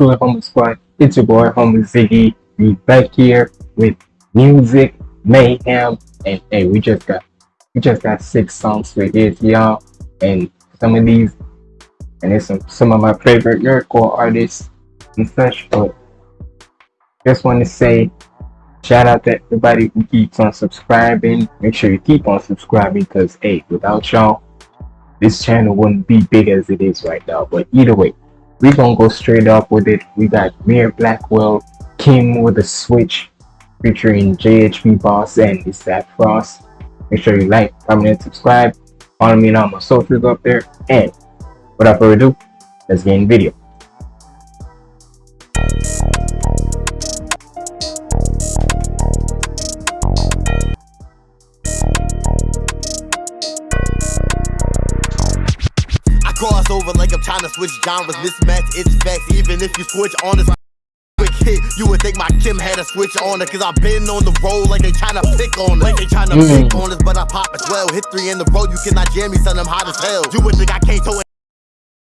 Good, Homer Squad? It's your boy, Homer Ziggy. We back here with music, mayhem, and hey, we just got we just got six songs for this, y'all. And some of these, and it's some some of my favorite nerdcore artists and such. But just want to say, shout out to everybody who keeps on subscribing. Make sure you keep on subscribing, cause hey, without y'all, this channel wouldn't be big as it is right now. But either way we gonna go straight up with it. We got Mir Blackwell, Kim with a switch, featuring JHP Boss and Zach Frost. Make sure you like, comment, and subscribe. Follow me on all my socials up there. And without further ado, let's get in the video. Trying to switch genres, mismatch, it's facts. Even if you switch on this quick hit, you would think my Kim had a switch on it. Cause I've been on the road like they trying to pick on it. Like they trying to mm. pick on us, but I pop as well. Hit three in the road, you cannot jam me, son, I'm hot as hell. You would think I can't tow it.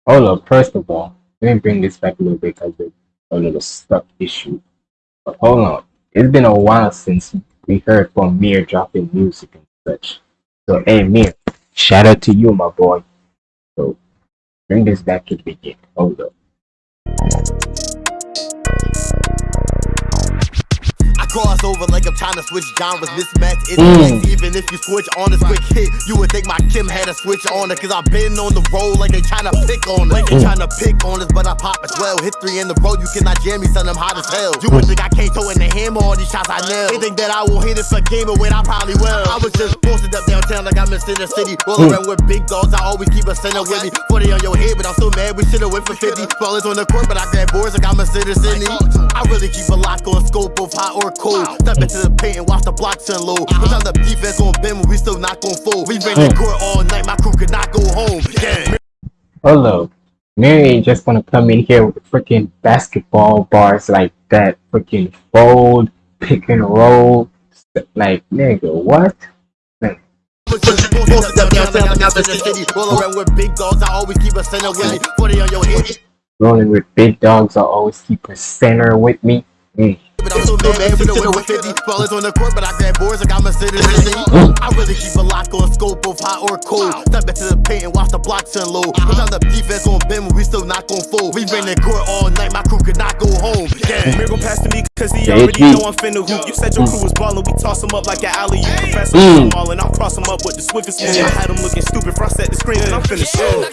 Hold up, first of all, let me bring this back a little bit because it's a little stuck issue. But hold on, it's been a while since we heard from Mir dropping music and such. So, hey, Mir, shout out to you, my boy. So, Bring this back to the beginning. Hold cross over like I'm trying to switch genres, mismatch it's mm. Even if you switch on a quick hit, you would think my Kim had a switch on it. Cause I've been on the road like they trying to pick on it. Like they mm. trying to pick on us, but I pop as well. Hit three in the road, you cannot jam me, son, I'm hot as hell. You would think I can't throw in the hammer all these shots I nail. They think that I won't hit it for game, but when I probably will. I was just posted up downtown like I'm in Center City. Roll mm. around with big dogs, I always keep a center with me. 40 on your head, but I'm still mad, we should've went for 50. Ballers on the court, but I grab boards like I'm in Center City. I really keep a lock on scope of hot or cold. Step into the paint and watch the blocks unload. I'm the defense gon' bend we still not gon' fold. We been in court all night, my crew could not go home. Yeah. Hello. Mary ain't just gonna come in here with freaking basketball bars like that. Freaking fold, pick and roll. Like, nigga, what? Rolling with big dogs, I always keep a center with me. Mm. But I'm so mad, we know with 50 ballers on the court, but I grab boards like I'm a citizen. I really keep a lock on scope of hot or cold. Step into the paint and watch the blocks unload. Cause I'm the defense on bend when we still not gon' fold. We been in court all night, my crew could not go home. Yeah. Mir gon' pass to me cause he already know I'm finna hoop. You said your crew was ballin', we toss him up like an alley. You professor, I'm ballin', I'll cross him up with the swiftest move. I had him looking stupid, frost at the screen and I'm finna shoot.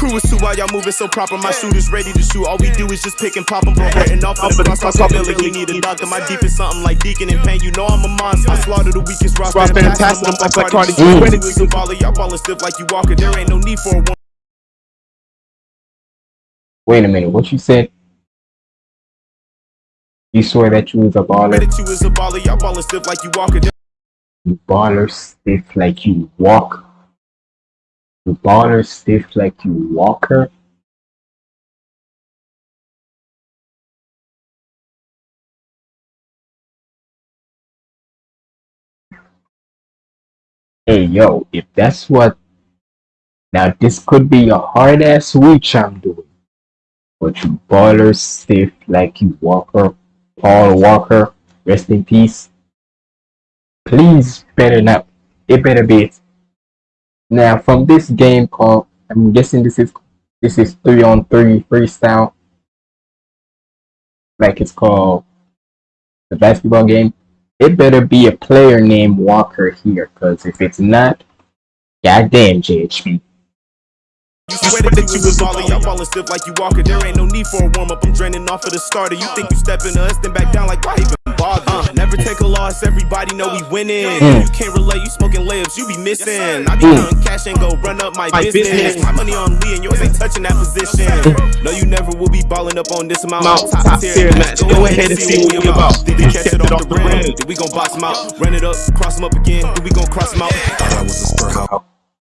Crew is too while y'all moving so proper. My shooters ready to shoot. All we do is just pick and pop them, bro. Hurting off of the possibility. We need a doctor. My deep is something like Deacon and Pain. You know I'm a monster. I slaughter the weakest rock. Rock fantastic. I'm like Cardi B. When it's a mm. baller, y'all ballin' stiff like you walker. There ain't no need for a one. Wait a minute. What you said? You swear that you was a baller? That you was a baller. Y'all ballin' stiff like you walker. You baller stiff like you walk. You baller stiff like you walker. Hey yo, if that's what now this could be a hard ass switch I'm doing. But you baller stiff like you Walker, Paul Walker, rest in peace. Please better not it better be. Now from this game called I'm guessing this is this is three on three freestyle. Like it's called the basketball game it better be a player named Walker here, because if it's not, goddamn JHP. You swear that you was y'all ballin' stiff like you. There ain't no need for a warm up. I'm draining off of the starter. You think you stepping us, then back down like why even bother? Uh, never take a loss, everybody know we winning. Mm. You can't relate, you smoking layups, you be missing. I be mm. cash and go run up my, my business. business. My money on Lee and yours ain't touching that position. no, you never will be balling up on this amount. Mount, top, top tier match. Go, ahead and see what we about. Did we catch it off the rim? Did we gon' box him out? Run it up, cross him up again. Did we gon' cross him out? Thought I was a spur.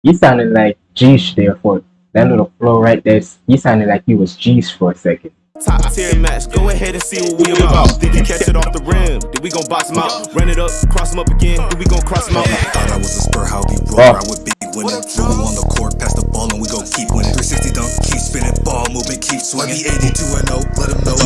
You sounded like G-Sh there for that little flow right there, You sounded like he was G's for a second. Top tier match, go ahead and see what we about. Did he catch it off the rim? Did we gon' box him out? Run it up, cross him up again. Did we gon' cross him out? I thought I was a spur, how he roll. I would be winning. Dribble on the court, pass the ball, and we gon' keep winning. 360 dunk, keep spinning, ball movement, keep swinging. 82 and 0, let him know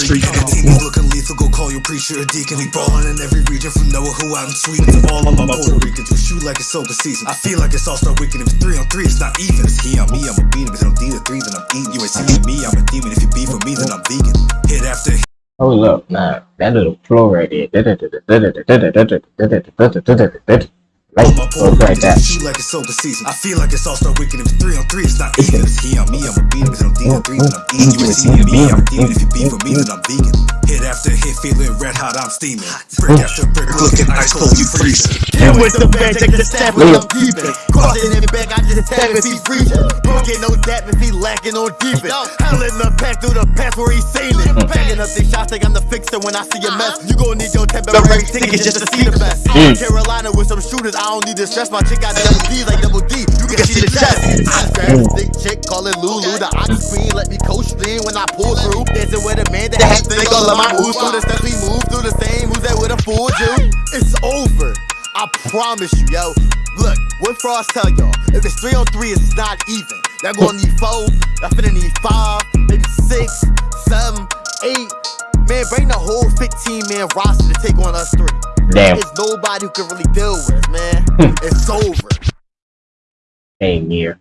street. And the team is looking lethal, go call your preacher a deacon. We ballin' in every region from Noah, who out in Sweden to all of my Puerto Ricans who shoot like it's open season. I feel like it's all star weekend. If it's three on three, it's not even. It's he on me, I'ma beat him. If I'm D to three, then I'm eating. You ain't see me, I'm a demon. If you beef for me, vegan. Hit after. Hold up, nah, that little flow right there. Like, All my Puerto goes like Ricans that. who shoot like it's open season. I feel like it's all star weekend. If it's three on three, it's not even. It's he on me, I'ma beat him. If I'm D to three, then I'm eating. You ain't see me, I'm a demon. If you beef with me, then I'm vegan. Hit after hit, feeling red hot, I'm steaming. Brick after brick, looking ice cold, you freezing. Hit with the bang, take the stab when I'm peeping. Crossing in the back, I just tap if he freezing. Don't get no dap if he lacking on defense. Hell in the pack through the pass where he sailing. Mm. Backing up these shots, think I'm the fixer when I see a mess. Uh-huh. You gon' need your temporary ticket just to see the best. I'm mm. Carolina with some shooters, I don't need to stress. My chick got double D's like double D. You can see the chest. I grab a thick chick, call it Lulu. The ox queen, let me coach stream when I pull through. Dancing with a man that has think all of my moves. Through the steps we move through the same. Who's that with a full Jew? It's over. I promise you, yo. Look, what Frost tell y'all? If it's three on three, it's not even. Y'all gonna need four. Y'all finna need five, maybe six, seven, eight. Man, bring the whole 15 man roster to take on us three. Damn. There's nobody who can really deal with us, man. Hmm. it's over. Hey, Mir.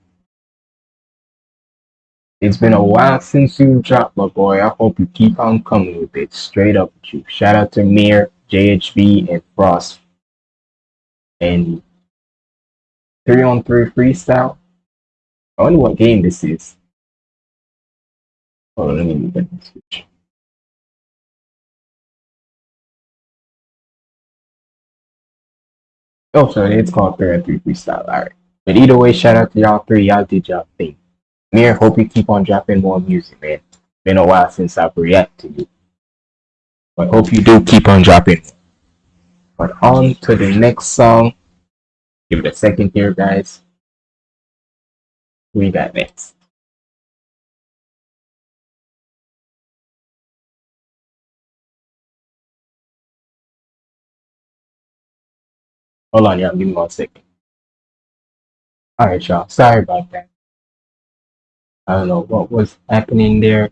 It's been a while since you dropped, my boy. I hope you keep on coming with it. Straight up with you. Shout out to Mir, JHB, and Frost. And three on three freestyle. I wonder what game this is. Hold on, let me get this Oh, sorry, it's called three on three freestyle. Alright. But either way, shout out to y'all three. Y'all did y'all thing. Mir, hope you keep on dropping more music, man. Been a while since I've reacted to you. But hope you do keep on dropping. But on to the next song. Give it a second here, guys. We got next? Hold on, y'all. Give me one second. Alright, y'all. Sorry about that. I don't know what was happening there.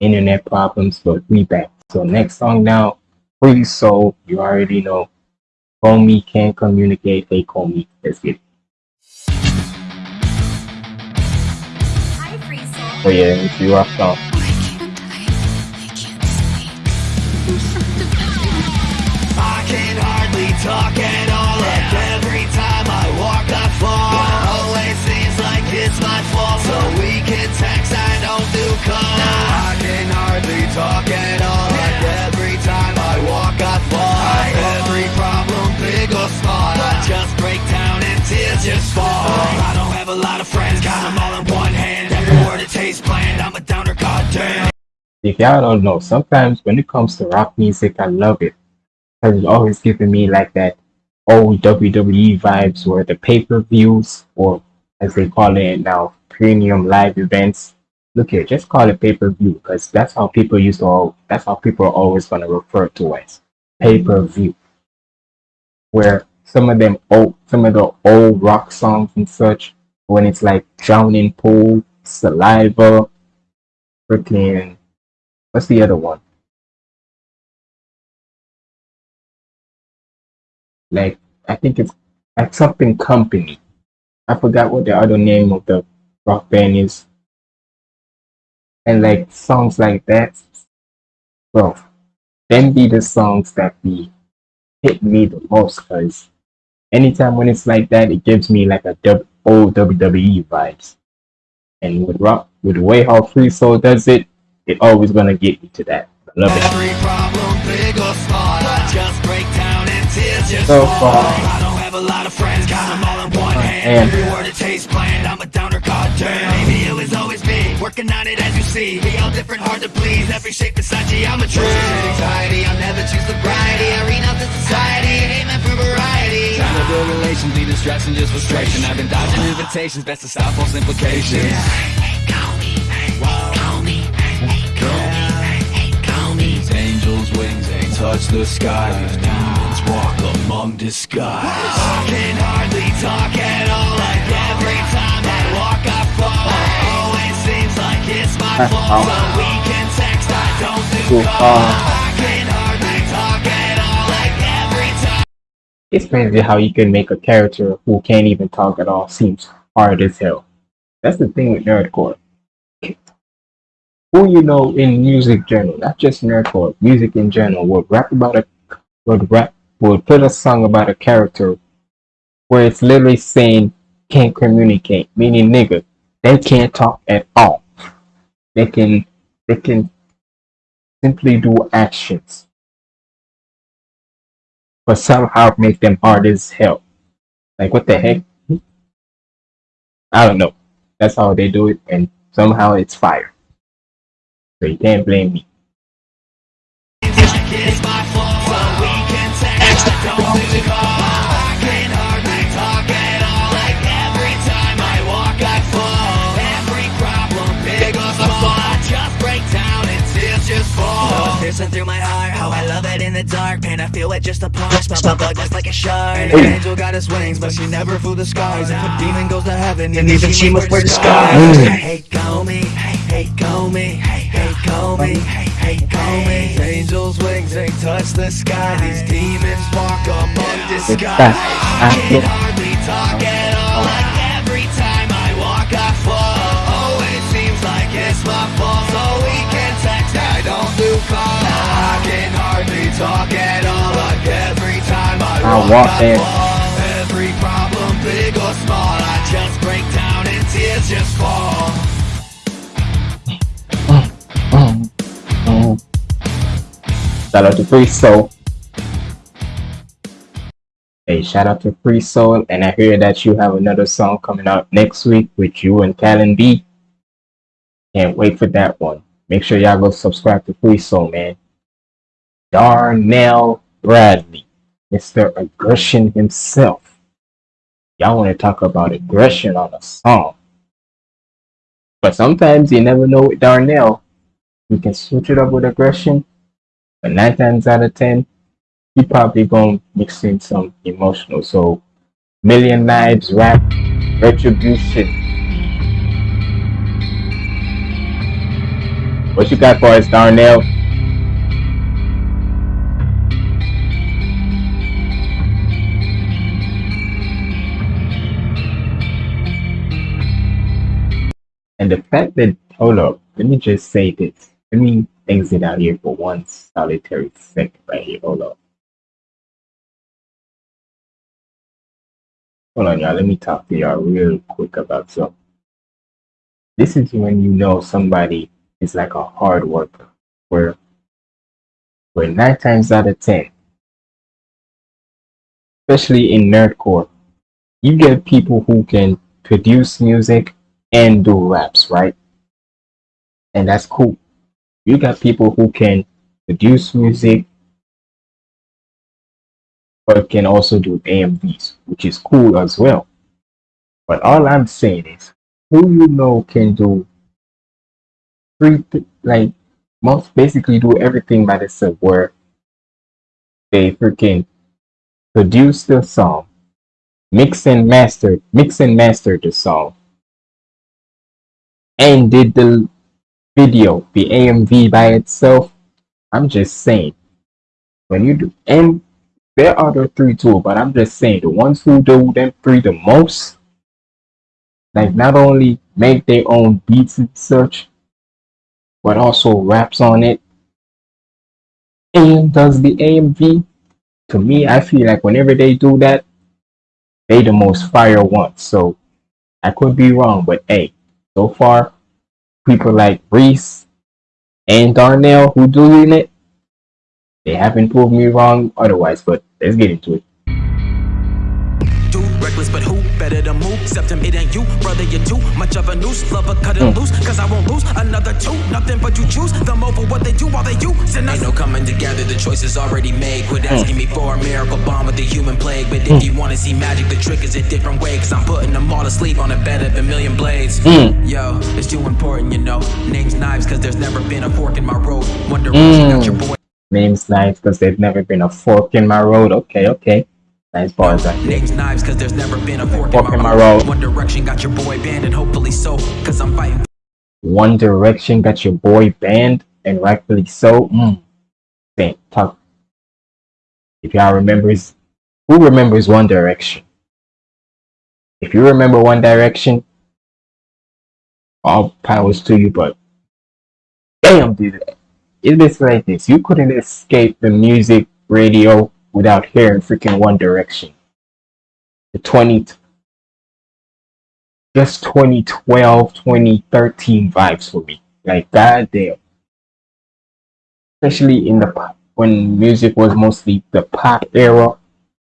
Internet problems, but we back. So next song now, Free Soul. You already know. Call me, can't communicate. They call me. Let's get it. Hi, Free Soul. Oh yeah, it's you rock song. Why can't I? I can't sleep. I'm so depressed. I can hardly talk So we I don't do calls. I can hardly talk at all. Like every time I walk, I fall. Every problem, big or small, I just break down and tears just fall. I don't have a lot of friends, got them all in one hand. Every word it tastes bland. I'm a downer, goddamn. If y'all don't know, sometimes when it comes to rock music, I love it. Because it's always giving me like that old WWE vibes where the pay-per-views, or as they call it now, premium live events. Look here, just call it pay-per-view because that's how people used to all, that's how people are always going to refer to it. Pay-per-view. Where some of them old, some of the old rock songs and such, when it's like Drowning Pool, Saliva, freaking What's the other one? Like, I think it's like something company. I forgot what the other name of the rock band is. And like songs like that, bro, them be the songs that be hit me the most because anytime when it's like that, it gives me like a old WWE vibes. And with rock, with the way how Free Soul does it, it always gonna get me to that. I love it. Every problem, big or small, I just break down and tears just So far. Man. Every word it tastes bland, I'm a downer, goddamn. Maybe it was always me, working on it as you see. We all different, hard to please, every shape beside you, I'm a tree. Anxiety, I'll never choose sobriety. I renounce the society, it ain't meant for variety. Trying to build relations, leading stress and just frustration. I've been dodging invitations, best to stop false implications. These angels' wings ain't touch the sky. These demons walk among disguise. I can hardly talk at all. Like every time I walk, I fall. Oh, Always seems like it's my fault. So we can text, I don't do too far. It's crazy how you can make a character who can't even talk at all seems hard as hell. That's the thing with nerdcore. Who you know in music general, not just nerdcore, music in general, would rap about a would rap would put a song about a character where it's literally saying can't communicate, meaning nigga, they can't talk at all. They can they can simply do actions. But somehow make them hard as hell. Like what the heck? I don't know. That's how they do it and somehow it's fire. So you can't blame me. Music Piercing through my heart, how I love it in the dark Pain I feel it just a punch, my blood just like a shark. And an angel got his wings, but she never flew the skies If a demon goes to heaven, and even she must wear disguise. Hey, go me, hey, hey, go me, hey, hey, go me, hey, hey, go me. Angels' wings, they touch the sky. These demons walk among disguise. I can hardly talk at all. Like every time I walk I fall. Oh, it seems like it's my fault. So calls I can hardly talk at all Like every time I I walk walk I fall Every problem, big or small I just break down and tears just fall Shout out to Free Soul. Hey, shout out to Free Soul, and I hear that you have another song coming out next week with you and Callan B. Can't wait for that one. Make sure y'all go subscribe to Free Soul, man. Darnell Bradley, Mr. Aggression himself. Y'all want to talk about aggression on a song. But sometimes you never know with Darnell. You can switch it up with aggression, but nine times out of ten, he probably gonna mix in some emotional. So, Million Knives rap, Retribution. What you got for us, Darnell? And the fact that, hold up, let me just say this. Let me exit out here for one solitary second right here. Hold up. Hold on, y'all. Let me talk to y'all real quick about something. This is when you know somebody is like a hard worker, where, where nine times out of ten, especially in nerdcore, you get people who can produce music and do raps, right? And that's cool. You got people who can produce music but can also do AMVs, which is cool as well. But all I'm saying is, who you know can do three, th- like, most basically do everything by themselves, where they freaking produce the song, mix and master, mix and master the song, and did the video, the AMV by itself. I'm just saying, when you do, and there are the three too, but I'm just saying the ones who do them three the most, like not only make their own beats and such, but also raps on it and does the AMV. To me, I feel like whenever they do that, they the most fire ones. So I could be wrong, but hey, so far, people like Reese and Darnell who doing it, they haven't proved me wrong otherwise, but let's get into it. Better to move? Except him, it ain't you, brother. You're too much of a noose. Lover, cut it mm. loose, cause I won't lose another two. Nothing but you choose them over what they do while they use. And ain't no coming together, the choice is already made. Quit mm. asking me for a miracle bomb with the human plague. But if mm. you wanna see magic, the trick is a different way. Cause I'm putting them all to sleep on a bed of a million blades. Yo, it's too important, you know. Names knives, cause there's never been a fork in my road. Wonder mm. got your boy. Names nice because they've never been a fork in my road. Okay, okay. Nice bars right there. Names knives, cause there's never been a fork, in my, road. One direction got your boy banned, and hopefully so. Cause I'm fighting One Direction got your boy banned. and rightfully so. Mm. Think, talk. If y'all remembers, who remembers One Direction? If you remember One Direction, all powers to you, but damn, dude, it's like this. You couldn't escape the music radio without hearing freaking One Direction. The 20, just 2012, 2013 vibes for me. Like, goddamn. Especially in the when music was mostly the pop era.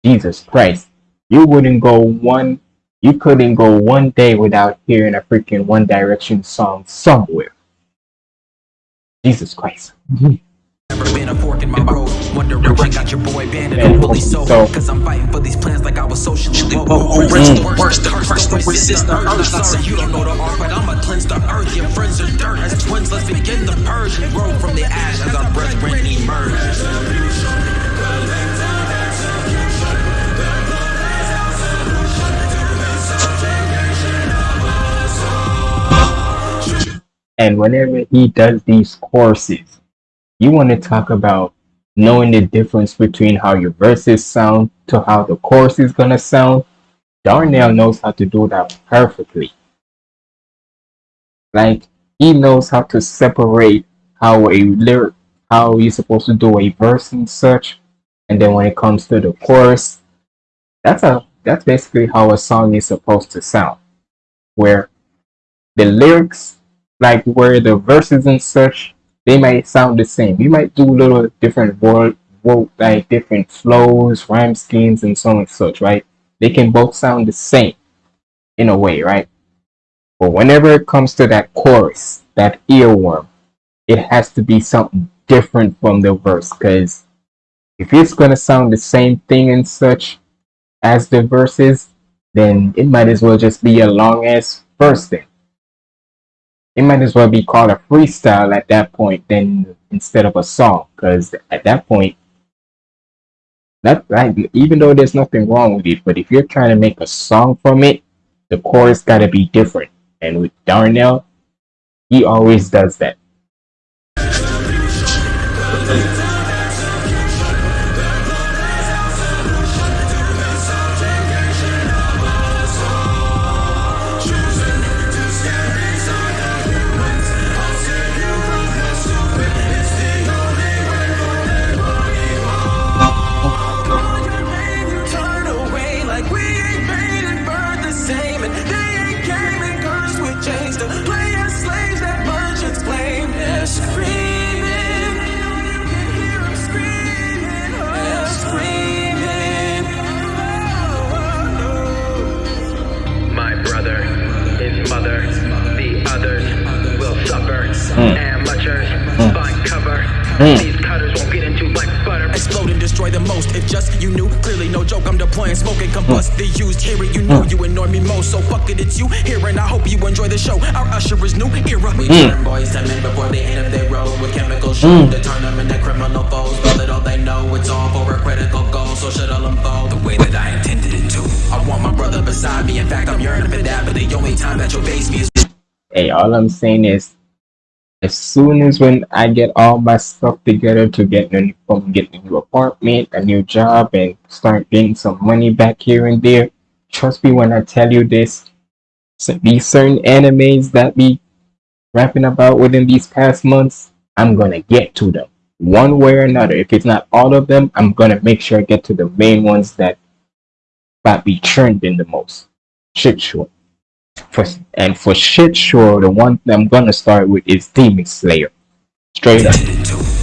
Jesus Christ. You wouldn't go one, you couldn't go one day without hearing a freaking One Direction song somewhere. Jesus Christ. Never been a fork in my road. One direction got your boy banned and And I'm fully so. so- Cause I'm fighting for these plans like I was socially woke. Mm. Worst, worst, the first, don't resist the urge. Sorry, you don't know the art, but I'ma cleanse the earth. Your friends are dirt. As twins, let's begin the purge and grow from the ash as our brethren emerge. And whenever he does these courses, you want to talk about knowing the difference between how your verses sound to how the chorus is gonna sound. Darnell knows how to do that perfectly. Like he knows how to separate how a lyric, how you're supposed to do a verse and such, and then when it comes to the chorus, that's a that's basically how a song is supposed to sound, where the lyrics like where the verses and such they might sound the same. You might do little different word, word like different flows, rhyme schemes, and so on and such, right? They can both sound the same in a way, right? But whenever it comes to that chorus, that earworm, it has to be something different from the verse. Because if it's gonna sound the same thing and such as the verses, then it might as well just be a long ass verse then it might as well be called a freestyle at that point then instead of a song because at that point that like even though there's nothing wrong with it but if you're trying to make a song from it the chorus got to be different. And with darnell he always does that with chains to play as slaves that merchants claim. They're screaming. You can hear 'em screaming. They're screaming. My brother, his mother, the others will suffer. Hmm. Amateurs hmm. find cover. These hear it, you know you annoy me most. So fuck it, it's you here, and I hope you enjoy the show. Our usher is new era. We hmm. turn boys to men before they end up their road with chemical shoot hmm. to turn them into criminal foes. But little they know it's all for a critical goal. So should all unfold the way that I intended it to. I want my brother beside me. In fact, I'm yearning for that. But the only time that you'll face me is hey all i'm saying is as soon as when i get all my stuff together to get a new, from getting a new apartment a new job and start getting some money back here and there trust me when i tell you this. So these certain animes that be rapping about within these past months i'm gonna get to them. One way or another. If it's not all of them i'm gonna make sure i get to the main ones that that be churned in the most. Shit sure for and for shit sure the one i'm gonna start with is demon slayer. Straight up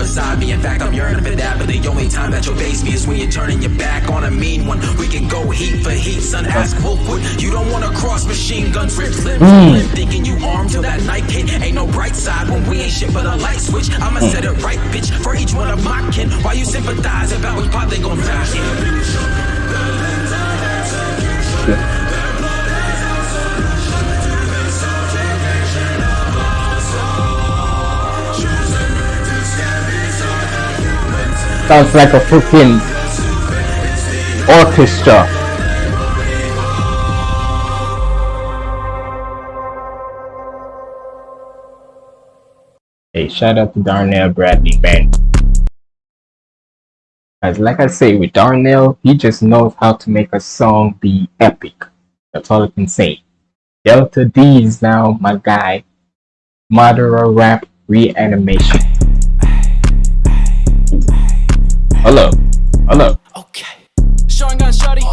intended to. I want my brother beside me. In fact, I'm yearning for that. But the only time that you'll face me is when you're turning your back on a mean one. We can go heat for heat, son. Ask Wolfwood. You don't want to cross machine guns, rip limb hmm. limb. Thinking you armed till that night hit. Ain't no bright side when we ain't shit but a light switch. I'ma set it right, bitch, for each one of my kin. Why you sympathize about which pot they gon' die in? Sounds like a freaking orchestra Hey, shout out to Darnell Bradley, man. As like I say, with Darnell, he just knows how to make a song be epic. That's all I can say. Delta D is now my guy. Madara rap reanimation. Hello. Hello. Okay. Showing gun shorty.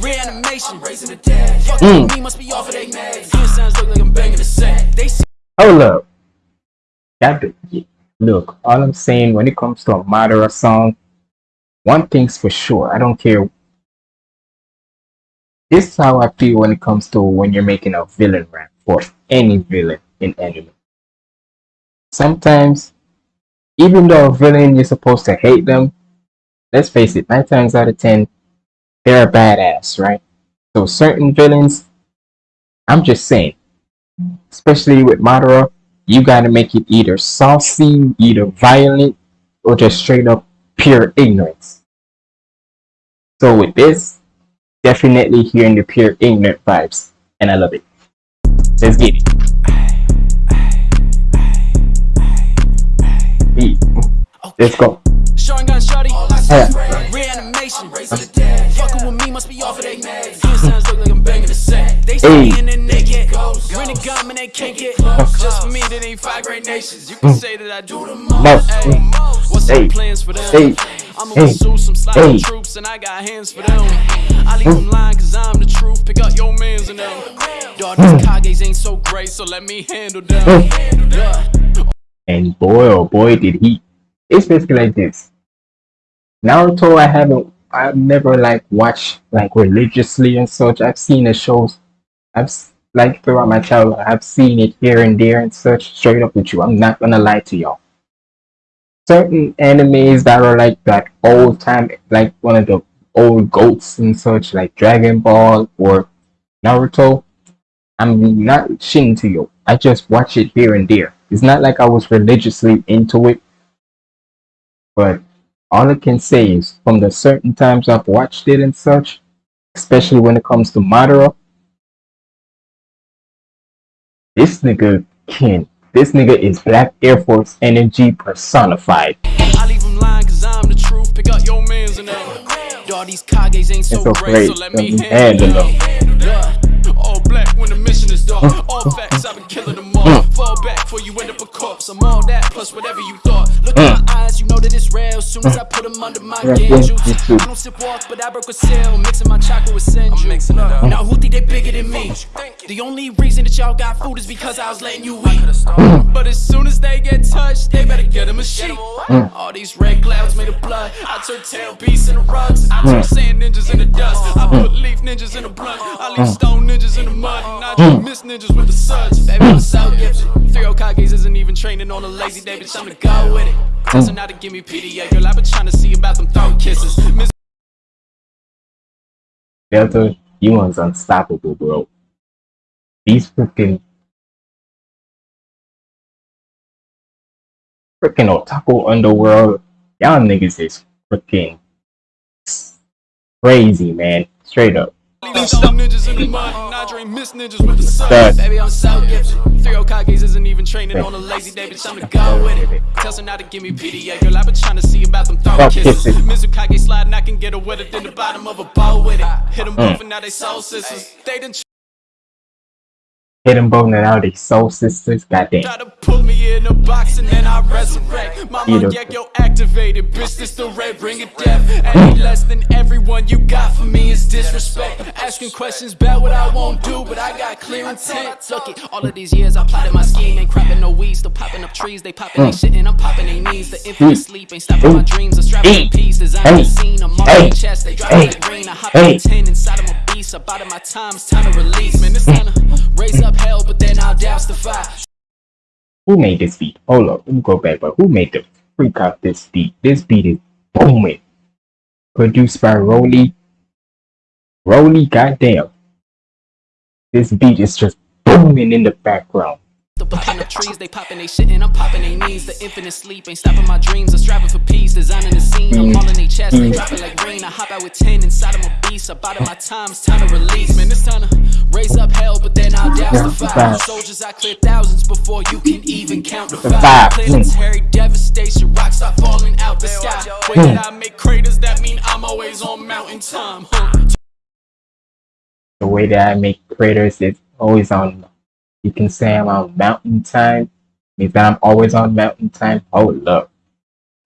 Reanimation. Raising the dead. Fucking Mm. me must be off of they meds. Good sounds look like I'm banging the set. They see Hold up. That look, all I'm saying when it comes to a Madara song, one thing's for sure. I don't care. This is how I feel when it comes to when you're making a villain rap for any villain in anime. Sometimes, even though a villain you're supposed to hate them, let's face it, nine times out of ten, they're a badass, right? So certain villains, I'm just saying, especially with Madara, you gotta make it either saucy, either violent, or just straight up pure ignorance. So with this, definitely hearing the pure ignorant vibes, and I love it. Let's get it. Let's go. Showing gun shorty. Yeah. Reanimation. The dead. Fucking with me must be off of they sounds look like I'm banging the set. They me and they get Rent a gun and they can't get Just for me, that ain't five great nations. You can mm. say that I do the most. Hey, mm. what's Hey. the plans for them? Hey. I'ma Hey. pursue some slimy Hey. troops and I got hands for them. I leave mm. them lying cause I'm the truth. Pick up your mans and them. Dog, these Kages ain't so great, so let me handle them. And boy oh boy did he it's basically like this naruto i haven't i've never like watched like religiously and such. I've seen the shows i've like throughout my childhood i've seen it here and there and such straight up with you. I'm not gonna lie to y'all. Certain animes that are like that old time like one of the old goats and such like dragon ball or naruto i'm not shitting to you. I just watch it here and there. It's not like I was religiously into it, but all I can say is from the certain times I've watched it and such, especially when it comes to Madara, this nigga can. This nigga is Black Air Force energy personified. I leave them lying cause I'm the truth. Pick up your mans and. Dog, these Kages ain't so, It's so great, so let me Let me handle handle them. All black when the mission is done. All facts, I've been killing them all. Fall back before you end up a corpse. I'm all that plus whatever you thought. Look in my eyes, you know that it's real. Soon as I put them under my Yeah, game yeah, juice. me too. I don't sip walks, but I broke a seal. Mixing my chocolate with Senju. I'm mixing it up. Now who think they bigger than me? The only reason that y'all got food is because I was letting you eat. But as soon as they get touched, they better get them a sheet. All these red clouds made of blood. I turn tail beasts into rugs. I turn sand ninjas into dust. I put leaf ninjas in the blunt. I leave stone ninjas in the mud. And I just miss ninjas with the suds. Baby, I'm so gifted. Three Okages isn't even training on a lazy day, bitch. I'm to go with it. Tells her not to give me PDA, girl. I've been trying to see about them throat kisses. Miss Delta, you one's unstoppable, bro. These freaking freaking otaku underworld, y'all niggas is freaking crazy, man. Straight up. Leave stone ninjas in the mud. And I dream miss ninjas with the suds. Baby, I'm so gifted. Three Okages isn't even training on a lazy day, bitch. I'm to go with it. Tells her not to give me PDA, girl. I've been trying to see about them Throat kisses. Mizukage sliding, I can get her wetter than the bottom of a bow with it. Hit them both and now they soul sisters. They done Hidden bone and all these soul sisters, goddamn. To pull me in a box and then I resurrect. My Either- Mangekyo activated, bitch, this the red ring of death. Mm. Any less than everyone you got for me is disrespect. Asking questions about what I won't do, but I got clear intent. Look it, all of these years I plotted my scheme, ain't crapping no weed, still popping up trees. They popping mm. they shit and I'm popping they knees. The infamous mm. sleep ain't stopping my dreams. A strapping in peace, design Hey. the scene. I'm on the chest, they drop Hey. the green. I hop Hey. in 10 inside of my Up out of my time, it's time to release. Man, it's to raise up hell, but then I'll douse the fire. Who made this beat? Hold up, let me go back, but who made the freak out this beat? This beat is booming. Produced by Rolly. Rolly, goddamn. This beat is just booming in the background. The up up in the trees. They popping they shit and I'm popping they knees. The infinite sleep ain't stopping my dreams. I'm striving for peace, designing the scene. I'm all in they chest, they dropping like rain. I hop out with 10 inside of my beast. Up out of my time, it's time to release. Man, it's time to raise up hell, but then I'll douse the fire. Soldiers, I clear thousands before you can even count the fire. five. Planetary devastation, rocks are falling out the sky. Way that hmm. I make craters, that mean I'm always on mountain time. Huh. The way that I make craters is always on. You can say I'm on mountain time. Means that I'm always on mountain time. Hold oh, up.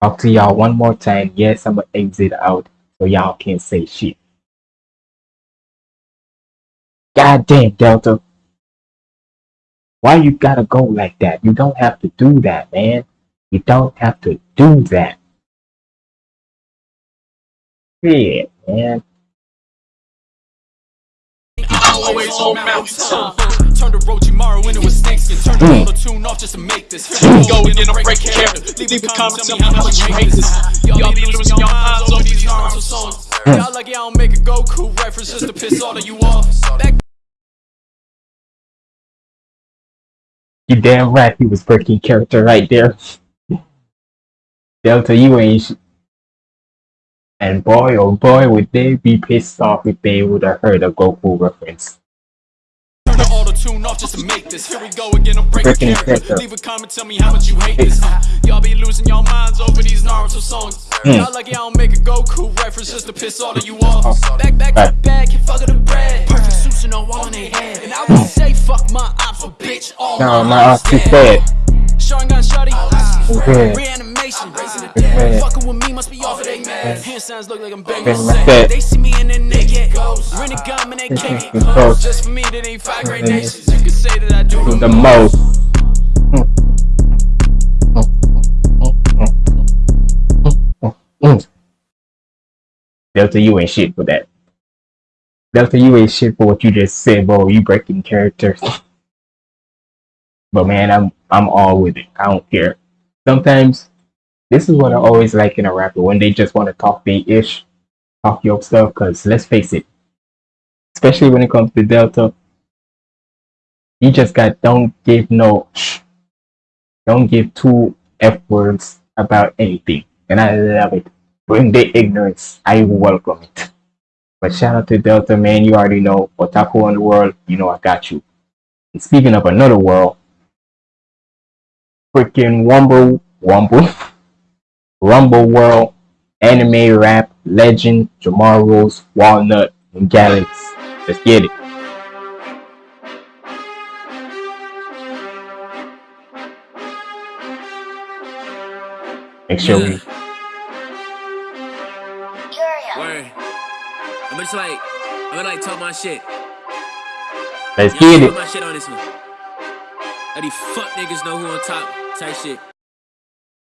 Talk to y'all one more time. Yes, I'm gonna exit out so y'all can't say shit. God damn, Delta. Why you gotta go like that? You don't have to do that, man. You don't have to do that. Yeah, man. Always on mountain time. Turn the hmm. Orochimaru into a snakeskin. Turn the auto tune off just to make this. Go breaking character. Leave a comment, tell me how much you hate this. Y'all be losing your minds over these Naruto songs. Hmm. Y'all like y'all don't make a Goku reference just to piss all of you off. That You damn right he was breaking character right there. Delta, you ain't. And boy, oh boy, would they be pissed off if they would have heard a Goku reference. Turn the auto tune off just to make this. Here we go again, I'm breaking Breaking character. character. Leave a comment, tell me how much you hate this. Y'all be losing your minds over these Naruto songs. Y'all like y'all don't make a Goku reference just to piss all of you off. Back, back to Right. back, and fuck of the bread. Perfect suits and all on their head. And I would say fuck my ops, but bitch, all No, my my ops ass too dead. fed. Sean gun shorty. Yeah. Fucking with me must be off of they mad. Hand signs look like I'm begging Begging for for sex. sex. They see me and then they get Rent a gun and they can't get Close. Just for me, that ain't five great nations. You can say that I do the the most. Delta, you ain't shit for that. Delta, you ain't shit for what you just said, bro. You breaking characters. but man, I'm I'm all with it. I don't care. Sometimes this is what I always like in a rapper when they just want to talk they ish, talk your stuff. Cause let's face it, especially when it comes to Delta, you just got don't give no don't give two f words about anything, and I love it. Bring the ignorance, I welcome it. But shout out to Delta, man. You already know Otaku Underworld. You know I got you. And speaking of another world, freaking Wumble, Wumble, Rumble World, anime rap legend, Jamar Rose, Walnut, and Galax. Let's get it. Make sure we Word. I'm just like, I'm gonna like talk my shit. let's Y'all get talk it. my shit on this one. Let these fuck niggas know who on top type shit.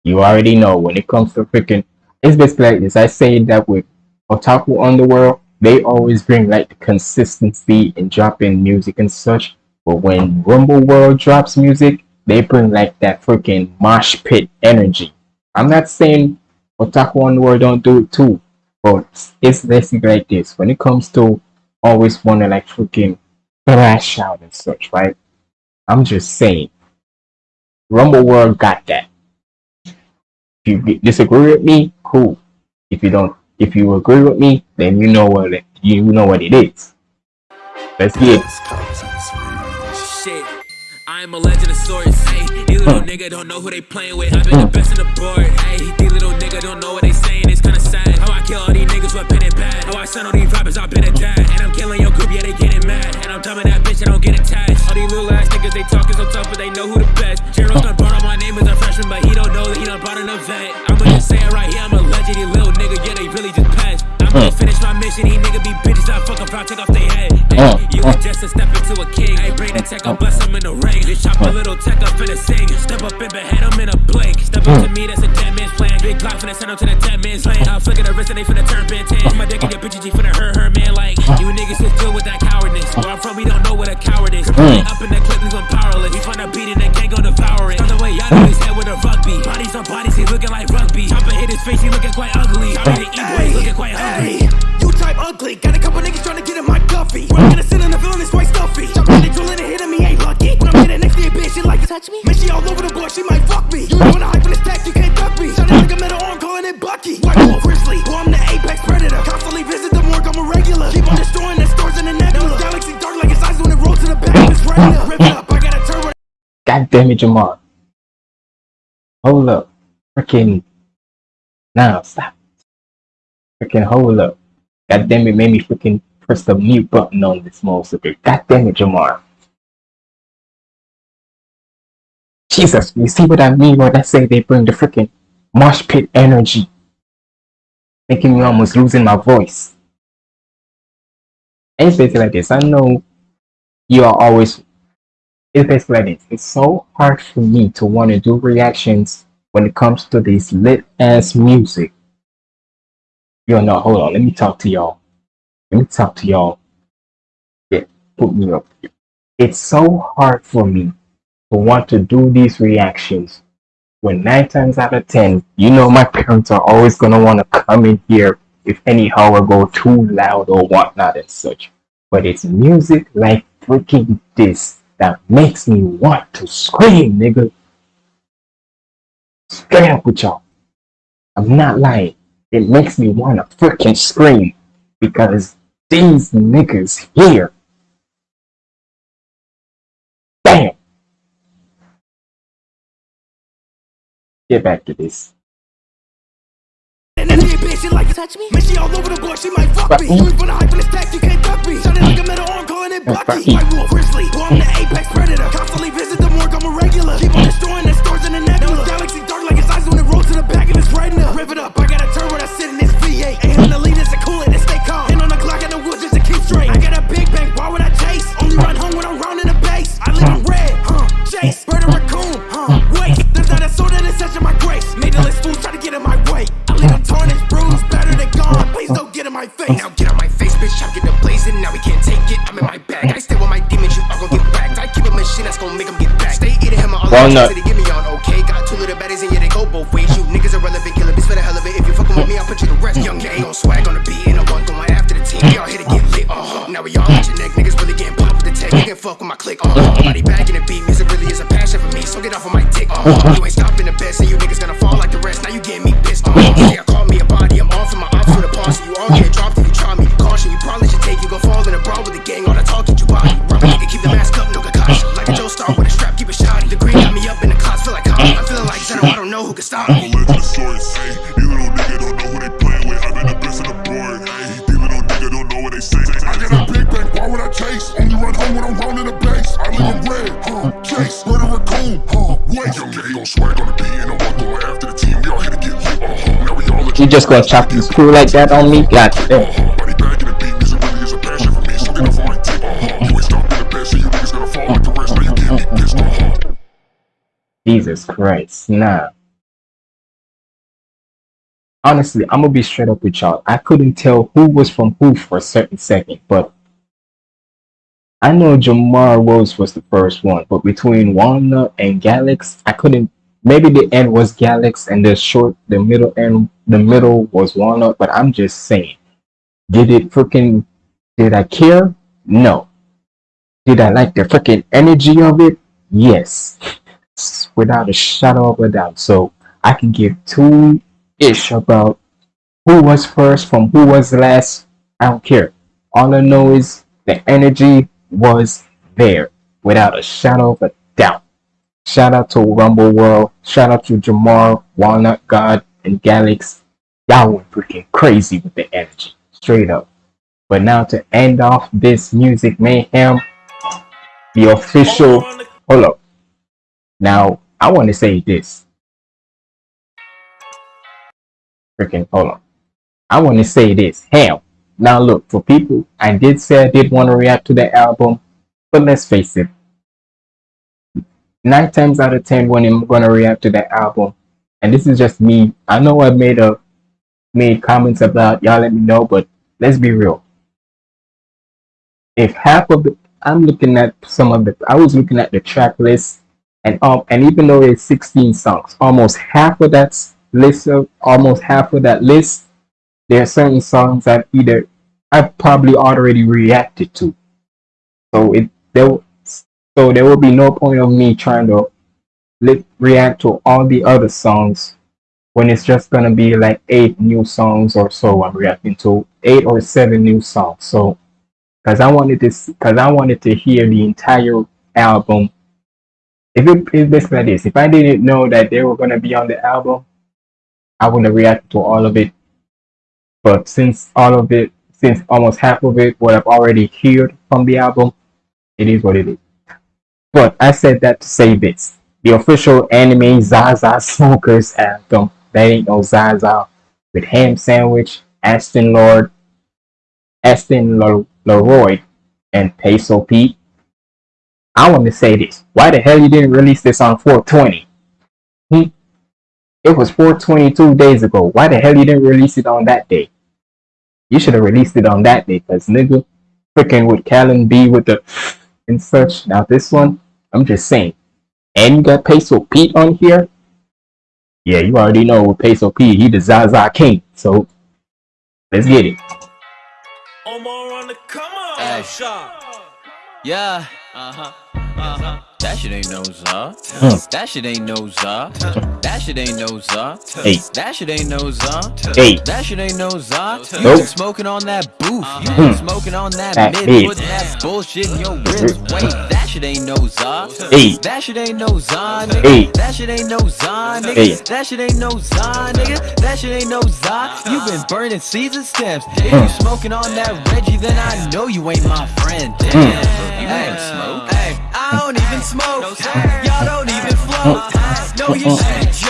You already know when it comes to freaking it's basically like this. I say that with Otaku Underworld, they always bring like consistency in dropping music and such. But when Rumble World drops music, they bring like that freaking mosh pit energy. I'm not saying Otaku Underworld don't do it too, but it's basically like this. When it comes to always wanna like freaking thrash out and such, right? I'm just saying Rumble World got that. If you disagree with me, cool. If you don't, if you agree with me, then you know what it, you know what it is. Let's get it. I'm a legend of sorts. Hey, these little nigga don't know who they playing with. I've been the best in the board. Hey, these little nigga don't know what they saying. It's kinda sad. How I kill all these niggas with pen and pad. I send all these rappers, I've been attacked. And I'm killing your group, yeah, they getting mad. And I'm telling that bitch I don't get attached. All these little ass niggas, they talking so tough, but they know who the best. Zero's done brought up my name as a freshman, but he don't know that he done brought in a vet. I'ma just say it right here, I'm a legend, these little nigga, yeah, they really just passed. I'ma finish my mission, these nigga be bitches, I fuck 'em, proud, take off their head. You was just a step into a king. I bring the tech up, bust 'em in the ring. Just chop a little tech up in a sing. Step up in behead 'em Glock finna send 'em to the 10 man's lane. I'll flick at the wrist and they finna turn Ben 10. My dick in your bitch, G finna hurt her, man. Like, you niggas just deal with that cowardness. Where I'm from, we don't know what a coward is. Mm. Up in the clip, we gon' powerless. We find a beat and the gang gon' devour it. By the way, y'all know his head with a rugby. Bodies on bodies, he looking like rugby. Chopper hit his face, he looking quite ugly. Sorry to eat, boy, he looking quite hungry. You type ugly, got a couple niggas trying to get in my guffy. Mm. When I'm gonna sit in the villain, it's quite stuffy. Jump on the tool and hitting me ain't lucky. When I'm hitting next to your bitch, bitch, she like it. Touch me. Man, she all over the board, she might fuck me. Mm. You wanna hype in the stack, you can't Bucky. White wolf, grizzly, I'm the apex predator. Constantly visit the morgue, I'm a regular. Keep on destroying the in the nebula. Galaxy dark like eyes when it rolls to the back. Rip up, I got a turbo. God damn it, Jamar. Hold up. Freaking. Now, stop. Freaking hold up. God damn it, made me freaking press the mute button on this of. God damn it, Jamar. Jesus, you see what I mean when I say they bring the freaking mosh pit energy? Making me almost losing my voice. And it's basically like this. I know you are always it's basically like this. It's so hard for me to want to do reactions when it comes to this lit ass music. Yo, no, hold on. Let me talk to y'all. Let me talk to y'all. Yeah, put me up. It's so hard for me to want to do these reactions when nine times out of ten, you know my parents are always gonna want to come in here if anyhow I go too loud or whatnot and such. But it's music like freaking this that makes me want to scream, nigga. Straight up with y'all. I'm not lying. It makes me want to freaking scream because these niggas here. Damn. Get back to this. And then here, bitch, like. Touch me. Man, she all over the board, she might fuck me. You ain't finna hype in the stack, you can't duck me. Shot like a metal arm, calling it Bucky. White wolf, grizzly, boy, I'm the apex predator. Constantly visit the morgue, I'm a regular. Keep on destroying the stores in the nebula. Galaxy dark like its eyes when it rolls to the back of its retina. Rip it up, I got grace. Made the list fools try to get in my way. I leave them tarnished, bruised, battered and gone. Please don't get in my face. Now get out my face, bitch. I'm getting blazing. Now we can't take it. I'm in my bag. I stay with my demons. You are gonna get back. I keep a machine that's gonna make them get back. Stay eating him all Walnut. the give me on. Okay, got two little baddies and yeah, they go both ways. You niggas irrelevant, killer bitch for the hell of it. If you fucking with me, I'll put you to rest. Young gang on swag on the beat, and the one going after the team. We all here to get lit. Uh-huh. Now we all at your neck. Niggas really getting popped with the tech. You can fuck with my click. Uh-huh. Body back in the beat. Music really is a passion for me. So get off of my dick. Uh-huh. You ain't stopping the best, and you niggas gonna yeah. Niggas gonna fall like the rest. Now you getting me pissed, uh-huh. Jesus Christ. Nah. Honestly, I'm gonna be straight up with y'all. I couldn't tell who was from who for a certain second, but I know Jamar Rose was the first one, but between Walnut and Galax, I couldn't. Maybe the end was Galax and the short, the middle end, the middle was Walnut. But I'm just saying, did it freaking? Did I care? No. Did I like the freaking energy of it? Yes, without a shadow of a doubt. So I can give two ish about who was first from who was last. I don't care. All I know is the energy was there without a shadow of a doubt. Shout out to Rumble World. Shout out to Jamar, Walnut God, and Galax. Y'all went freaking crazy with the energy. Straight up. But now to end off this music mayhem, the official. Hold up. Now, I want to say this. Freaking hold on. I want to say this. Ham. Now look, for people, I did say I did want to react to the album, but let's face it. Nine times out of ten, when I'm gonna react to the album, and this is just me. I know I made a made comments about y'all. Let me know, but let's be real. If half of the, I'm looking at some of the, I was looking at the track list, and um, and even though it's 16 songs, almost half of that list of almost half of that list there are certain songs that either I've probably already reacted to. So it there So there will be no point of me trying to react to all the other songs when it's just gonna be like eight new songs or so I'm reacting to eight or seven new songs. So because I wanted to because I wanted to hear the entire album. If it is basically like this, if I didn't know that they were gonna be on the album, I wouldn't reacted to all of it. But since all of it, since almost half of it, what I've already heard from the album, it is what it is. But I said that to say this: the official anime Zaza Smokers anthem. That ain't no Zaza with ham sandwich, Aston Lord, Aston Leroy, and Peso Pete. I want to say this: Why the hell you didn't release this on 420? Hmm? It was 422 days ago. Why the hell you didn't release it on that day? You should have released it on that day, cause nigga, freaking with Callon B with the and such. Now this one, I'm just saying. And you got Peso Pete on here. Yeah, you already know with Peso Pete, he the Zaza King. So let's get it. Omar on the come on Hey. shot. Yeah. Uh huh. Uh huh. That shit ain't no za. Mm. That shit ain't no za. That shit ain't no za. Hey. That shit ain't no za. Hey. That shit ain't no za. You Nope. been smoking on that booth. You Mm. been smoking on that, That mid. mid. Putting that bullshit in your wrist. Wait, that shit ain't no za. Hey. That shit ain't no za, nigga. Hey. That shit ain't no za, nigga. Hey. That shit ain't no za, nigga. That shit ain't no za. You been burning seeds and stems. If Mm. you smoking on that Reggie, then I know you ain't my friend. Mm. Damn. You ain't smoke. Hey, I don't even smoke. Y'all don't even float. No, you should be joke.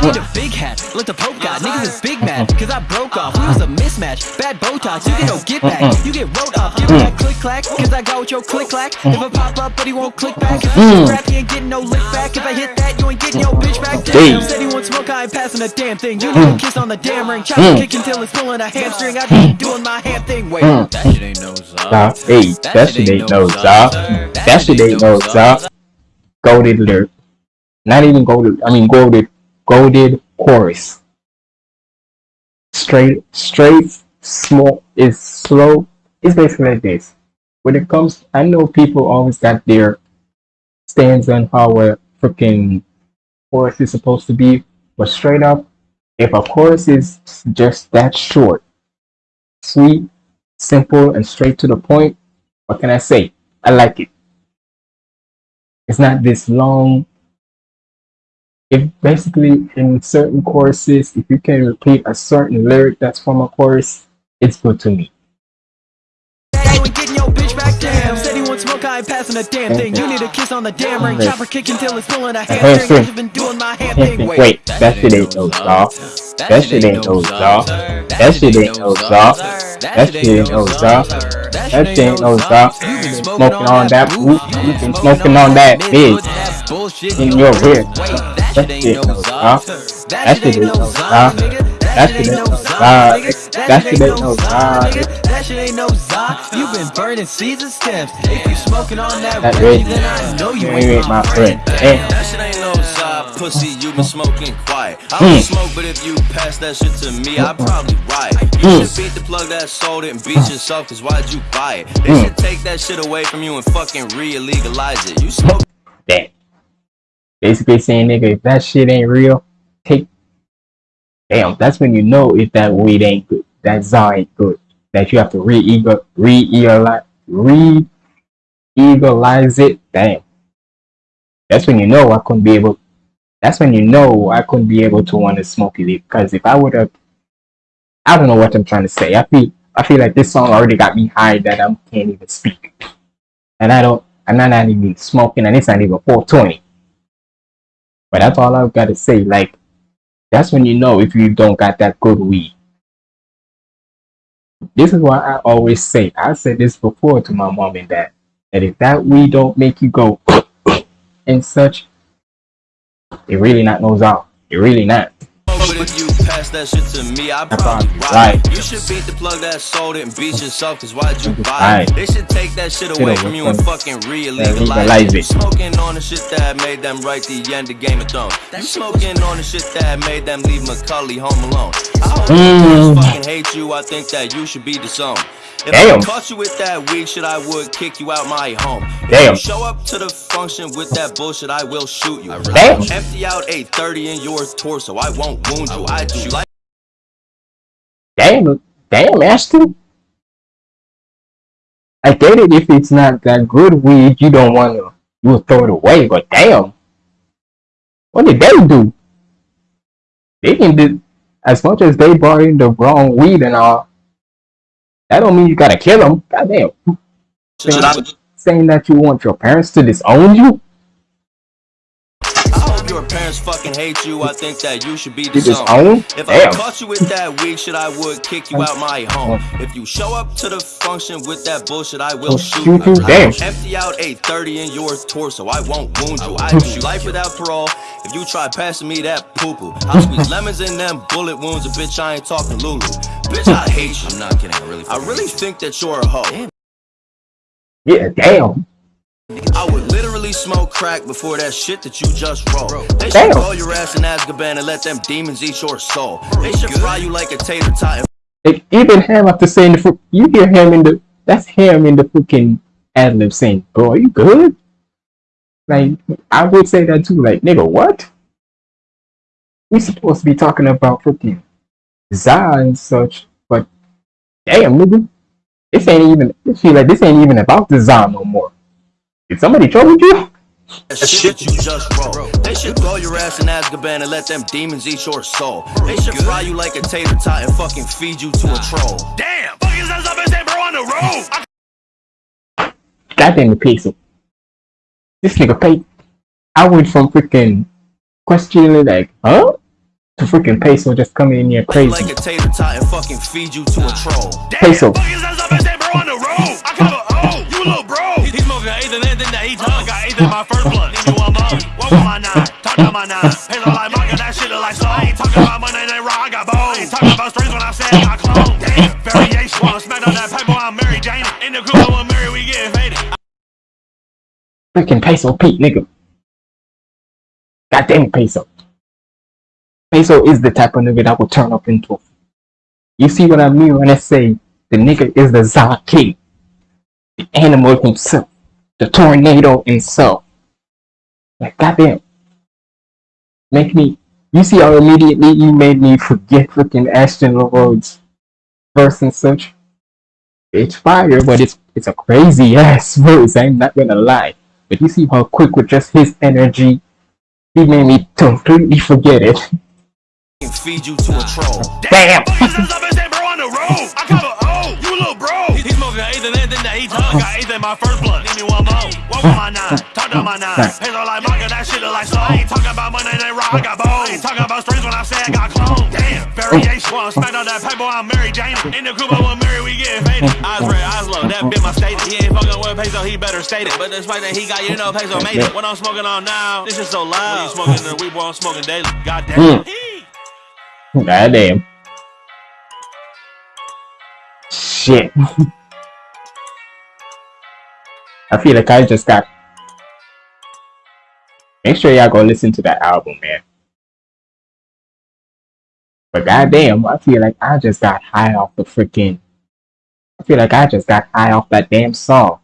I need a big hat, like the Pope got. Niggas is big mad, cause I broke off. We was a mismatch. Bad Botox, you get no get back. You get wrote off. Give me that click clack, cause I got with your click clack. If I pop up, but he won't click back. Cause Mm. this rap, he ain't getting no lick back. If I hit that, you ain't getting your bitch back. Hey. Damn, said he won't smoke, I ain't passing a damn thing. You need a kiss on the damn ring. Chop Mm. kick until it's pulling a hamstring. I be doing my ham thing. Wait, Mm. that shit ain't no za. Nah, hey, that shit ain't no za. That shit ain't no za. Golded lyric. Not even golded. I mean golded. Golded chorus. Straight, straight, small is slow. It's basically like this. When it comes, I know people always got their stands on how a freaking chorus is supposed to be, but straight up, if a chorus is just that short, sweet, simple, and straight to the point, what can I say? I like it. It's not this long. If basically in certain choruses, if you can repeat a certain lyric that's from a chorus, it's good to me. You ain't getting your bitch back down. Said he want smoke, I ain't passing a damn thing. You need a kiss on the damn ring. Chopper kick until it's pulling a hamstring. I just been doing my ham thing. Wait, that shit ain't no za. That shit ain't no za. That shit ain't no za. That shit ain't no za. That shit ain't no been smoking on that boot. You been smoking on that big in your rear. That shit ain't no za. That shit ain't no za. That shit ain't no za. That shit ain't no za. That shit ain't no za. You been burning and stems. If you smoking on that, That then I know you ain't ain't my friend. Damn. That shit ain't no side pussy, you been smoking quiet. I Mm. don't smoke, but if you pass that shit to me, I probably riot. You Mm. should beat the plug that sold it and beat yourself, cause why'd you buy it? They Mm. should take that shit away from you and fucking re-legalize it. You smoke Damn. Basically saying, nigga, if that shit ain't real, take. Damn, that's when you know if that weed ain't good. That za ain't good. That you have to re-eagle, re-eagleize it. Damn. That's when you know I couldn't be able. That's when you know I couldn't be able to want to smoke it because if I would have, I don't know what I'm trying to say. I feel I feel like this song already got me high that I can't even speak, and I don't. I'm not even smoking, and it's not even 420. But that's all I've got to say. Like, that's when you know if you don't got that good weed. This is why I always say, I said this before to my mom and dad, that if that weed don't make you go and such, it really not knows out. It really not. But if you pass that shit to me, I That's probably probably ride. right. You should beat the plug that sold it and beat yourself, cause why'd you buy Right. it? They should take that shit Shit away away from you and from- fucking legalize re-legalize it. it. Smoking on the shit that made them write the end of Game of Thrones. You smoking on the shit that made them leave Macaulay home alone. I hope Mm. your parents fucking hate you, I think that you should be disowned. If Damn. I caught you with that weed shit, I would kick you out my home. If Damn. you show up to the function with that bullshit, I will shoot you. Damn. Empty out 830 in your torso, I won't wound you. I do like Damn, damn, Ashton. I get it if it's not that good weed, you don't want to, you will throw it away, but damn. What did they do? They can do, as much as they brought in the wrong weed and all, that don't mean you gotta kill them. Goddamn. Saying, saying that you want your parents to disown you? I your parents fucking hate you. I think that you should be You disown? disowned. If I caught you with that weak shit, I would kick you out my home. If you show up to the function with that bullshit, I will Oh, shoot shoot you. you, damn. Empty out 830 in your torso. I won't wound you. I do life without parole. If you try passing me that poo poo, I'll squeeze lemons in them bullet wounds. A bitch, I ain't talking Lulu. Bitch, I hate you. I'm not kidding. I really, I really think that you're a hoe. Yeah, damn. I would literally smoke crack before that shit that you just wrote. They should call your ass in Azkaban and let them demons eat your soul. They should fry you like a tater tot Like, even him after saying the you hear him in the that's him in the fucking ad lib saying, "Bro, are you good?" Like I would say that too. Like nigga, what? We supposed to be talking about fucking Za and such, but damn nigga, this ain't even. I feel like this ain't even about the Za no more. Did somebody trouble you? that shit you just wrote. They should throw your ass in Azkaban and let them demons eat your soul. They should fry you like a tater tot and fucking feed you to a troll. Damn! Fuck is that up and say, bro, on the road? I Goddamn the peso. This nigga paid. I went from freaking questioning like, huh? To freaking peso just coming in here crazy. Like a tater tot and fucking feed you to a troll. Peso. Fuck is that up and say, bro, on the road? I cover oh, you little bro. Eighth and then that he tongue. Got eighth in my first blood. Need me one more. What my nine? Talk my nine. That shit look like. I ain't talking about money, they. I got. I ain't talking about strings when I say I clone. Damn, variation. Wanna smack on that paper? I'm Mary Jane. In the coupe, I'm Mary, we faded. Freaking peso Pete, nigga. Goddamn peso. Peso is the type of nigga that will turn up into a. You see what I mean when I say the nigga is the Za King, the animal himself, the tornado itself. Like goddamn. Make me. You see how immediately you made me forget freaking Ashton LaRode's verse and such. It's fire, but it's it's a crazy ass verse. I'm not gonna lie. But you see how quick with just his energy, he made me completely forget it. Feed you to a troll. Damn. Fuck is that up and say, bro, on the road? I cover oh, you little bro. He smoking eighth and then that he tongue. Got eighth in my first blood. Need me one more. What with my nine? Talk to my nine. Peso like manga, that shit look like slow. I ain't talking about money, they raw. I got bones. I ain't talking about strings when I say I got clone. Damn, variation. Wanna smack on that paper? I'm Mary Jane. In the coupe, I'm Mary, we getting faded. Eyes red, eyes low, that been my statement. He ain't fucking with Peso, he better state it. But despite that he got, you know, Peso made it. What I'm smoking on now, this is so loud. When you smoking the weed, boy, I'm smoking daily. God damn. Hmm. Goddamn. Shit. I feel like I just got. Make sure y'all go listen to that album, man. But goddamn, I feel like I just got high off the freaking. I feel like I just got high off that damn song.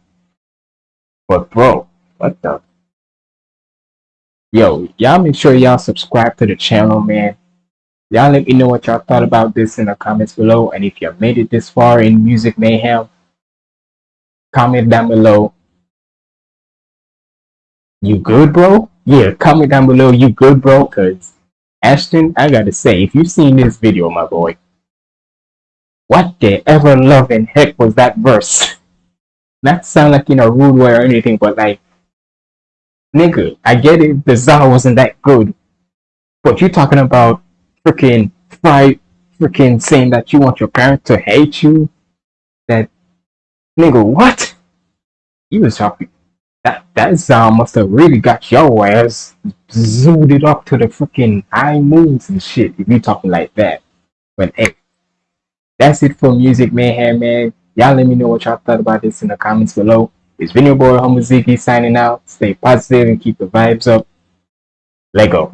But bro, what the? Yo, y'all make sure y'all subscribe to the channel, man. Y'all let me know what y'all thought about this in the comments below. And if you made it this far in Music Mayhem, comment down below. You good, bro? Yeah, comment down below. You good, bro? Because Ashton, I gotta say, if you've seen this video, my boy, what the ever loving heck was that verse? Not sound like in a rude way or anything, but like, nigga, I get it. The Za wasn't that good, but you're talking about freaking fight, freaking saying that you want your parents to hate you. That nigga, what? You was talking. That that sound must have really got your ass zoomed it up to the freaking high moons and shit. If you talking like that, but hey, that's it for music mayhem, man. Y'all let me know what y'all thought about this in the comments below. It's been your boy Ziggy signing out. Stay positive and keep the vibes up. Lego.